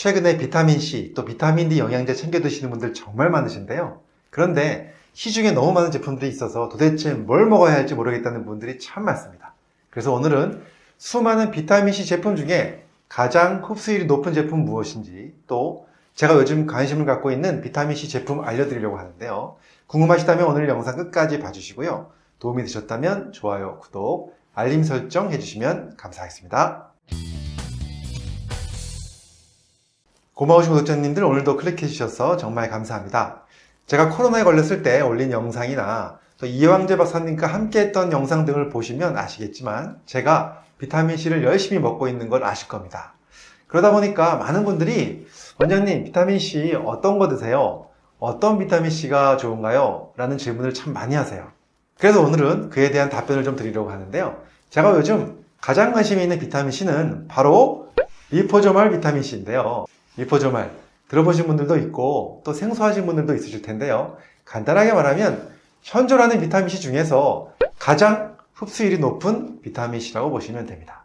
최근에 비타민C 또 비타민D 영양제 챙겨 드시는 분들 정말 많으신데요. 그런데 시중에 너무 많은 제품들이 있어서 도대체 뭘 먹어야 할지 모르겠다는 분들이 참 많습니다. 그래서 오늘은 수많은 비타민C 제품 중에 가장 흡수율이 높은 제품 무엇인지 또 제가 요즘 관심을 갖고 있는 비타민C 제품 알려드리려고 하는데요. 궁금하시다면 오늘 영상 끝까지 봐주시고요. 도움이 되셨다면 좋아요, 구독, 알림 설정 해주시면 감사하겠습니다. 고마우신 구독자님들 오늘도 클릭해 주셔서 정말 감사합니다. 제가 코로나에 걸렸을 때 올린 영상이나 또 이왕재 박사님과 함께 했던 영상 등을 보시면 아시겠지만 제가 비타민C를 열심히 먹고 있는 걸 아실 겁니다. 그러다 보니까 많은 분들이 원장님 비타민C 어떤 거 드세요? 어떤 비타민C가 좋은가요? 라는 질문을 참 많이 하세요. 그래서 오늘은 그에 대한 답변을 좀 드리려고 하는데요. 제가 요즘 가장 관심이 있는 비타민C는 바로 리포조말 비타민C인데요. 리포조말 들어보신 분들도 있고 또 생소하신 분들도 있으실 텐데요. 간단하게 말하면 현존하는 비타민C 중에서 가장 흡수율이 높은 비타민C라고 보시면 됩니다.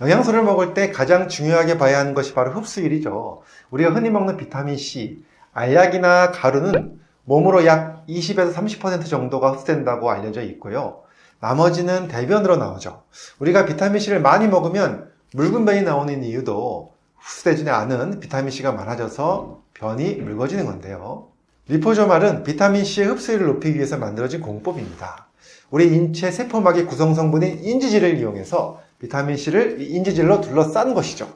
영양소를 먹을 때 가장 중요하게 봐야 하는 것이 바로 흡수율이죠. 우리가 흔히 먹는 비타민C, 알약이나 가루는 몸으로 약 20에서 30% 정도가 흡수된다고 알려져 있고요. 나머지는 대변으로 나오죠. 우리가 비타민C를 많이 먹으면 묽은 변이 나오는 이유도 흡수되지 않은 비타민C가 많아져서 변이 묽어지는 건데요. 리포조말은 비타민C의 흡수율을 높이기 위해서 만들어진 공법입니다. 우리 인체 세포막의 구성 성분인 인지질을 이용해서 비타민C를 인지질로 둘러싼 것이죠.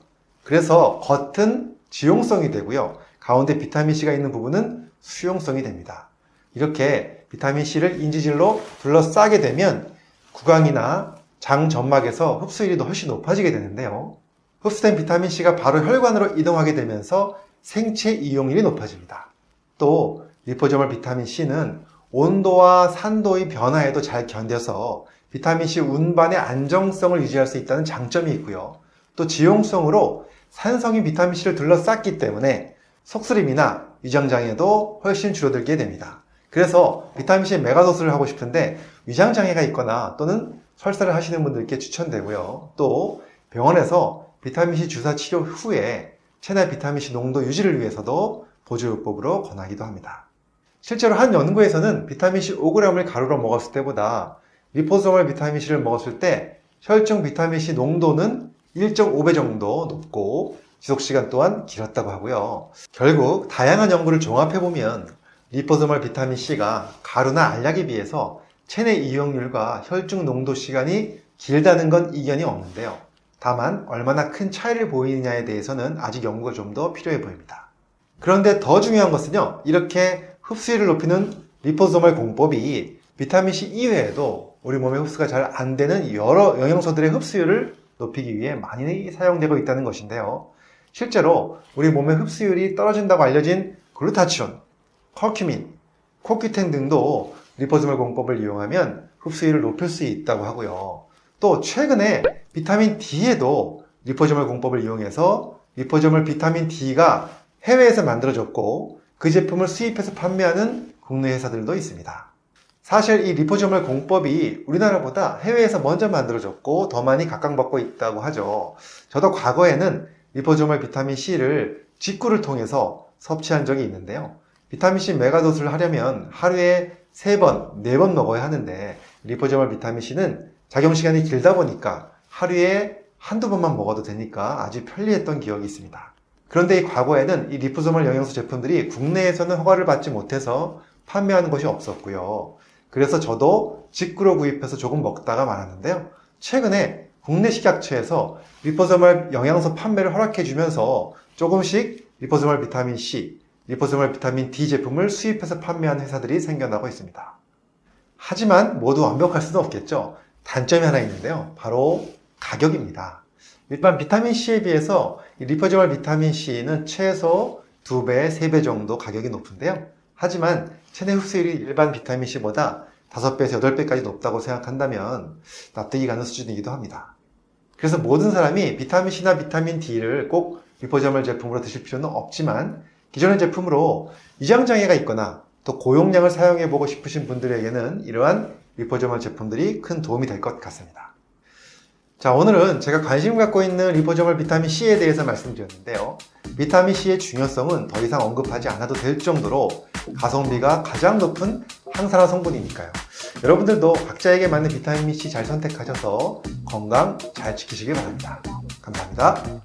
그래서 겉은 지용성이 되고요. 가운데 비타민C가 있는 부분은 수용성이 됩니다. 이렇게 비타민C를 인지질로 둘러싸게 되면 구강이나 장 점막에서 흡수율이 훨씬 높아지게 되는데요. 흡수된 비타민C가 바로 혈관으로 이동하게 되면서 생체 이용률이 높아집니다. 또 리포조멀 비타민C는 온도와 산도의 변화에도 잘 견뎌서 비타민C 운반의 안정성을 유지할 수 있다는 장점이 있고요. 또 지용성으로 산성인 비타민C를 둘러쌌기 때문에 속쓰림이나 위장장애도 훨씬 줄어들게 됩니다. 그래서 비타민C 메가도스를 하고 싶은데 위장장애가 있거나 또는 설사를 하시는 분들께 추천되고요. 또 병원에서 비타민C 주사 치료 후에 체내 비타민C 농도 유지를 위해서도 보조요법으로 권하기도 합니다. 실제로 한 연구에서는 비타민C 5g을 가루로 먹었을 때보다 리포소멀 비타민C를 먹었을 때 혈중 비타민C 농도는 1.5배 정도 높고 지속시간 또한 길었다고 하고요. 결국 다양한 연구를 종합해보면 리포소멀 비타민C가 가루나 알약에 비해서 체내 이용률과 혈중 농도 시간이 길다는 건 이견이 없는데요. 다만 얼마나 큰 차이를 보이느냐에 대해서는 아직 연구가 좀 더 필요해 보입니다. 그런데 더 중요한 것은요. 이렇게 흡수율을 높이는 리포소멀 공법이 비타민C 이외에도 우리 몸에 흡수가 잘 안 되는 여러 영양소들의 흡수율을 높이기 위해 많이 사용되고 있다는 것인데요. 실제로 우리 몸의 흡수율이 떨어진다고 알려진 글루타치온, 커큐민, 코큐텐 등도 liposomal 공법을 이용하면 흡수율을 높일 수 있다고 하고요. 또 최근에 비타민 D에도 liposomal 공법을 이용해서 liposomal 비타민 D가 해외에서 만들어졌고 그 제품을 수입해서 판매하는 국내 회사들도 있습니다. 사실 이 liposomal 공법이 우리나라보다 해외에서 먼저 만들어졌고 더 많이 각광받고 있다고 하죠. 저도 과거에는 liposomal 비타민 C를 직구를 통해서 섭취한 적이 있는데요. 비타민 C megadose를 하려면 하루에 3번, 4번 먹어야 하는데 liposomal 비타민 C는 작용 시간이 길다 보니까 하루에 한두 번만 먹어도 되니까 아주 편리했던 기억이 있습니다. 그런데 이 과거에는 이 liposomal 영양소 제품들이 국내에서는 허가를 받지 못해서 판매하는 것이 없었고요. 그래서 저도 직구로 구입해서 조금 먹다가 말았는데요. 최근에 국내 식약처에서 liposomal 영양소 판매를 허락해 주면서 조금씩 liposomal 비타민 C, liposomal 비타민 D 제품을 수입해서 판매하는 회사들이 생겨나고 있습니다. 하지만 모두 완벽할 수는 없겠죠. 단점이 하나 있는데요. 바로 가격입니다. 일반 비타민C에 비해서 liposomal 비타민C는 최소 2배, 3배 정도 가격이 높은데요. 하지만 체내 흡수율이 일반 비타민C보다 5배에서 8배까지 높다고 생각한다면 납득이 가는 수준이기도 합니다. 그래서 모든 사람이 비타민C나 비타민 D를 꼭 리포저멀 제품으로 드실 필요는 없지만 기존의 제품으로 위장장애가 있거나 또 고용량을 사용해 보고 싶으신 분들에게는 이러한 리포저멀 제품들이 큰 도움이 될 것 같습니다. 자 오늘은 제가 관심 갖고 있는 리포저멀 비타민 C에 대해서 말씀드렸는데요. 비타민C의 중요성은 더 이상 언급하지 않아도 될 정도로 가성비가 가장 높은 항산화 성분이니까요. 여러분들도 각자에게 맞는 비타민C 잘 선택하셔서 건강 잘 지키시길 바랍니다. 감사합니다.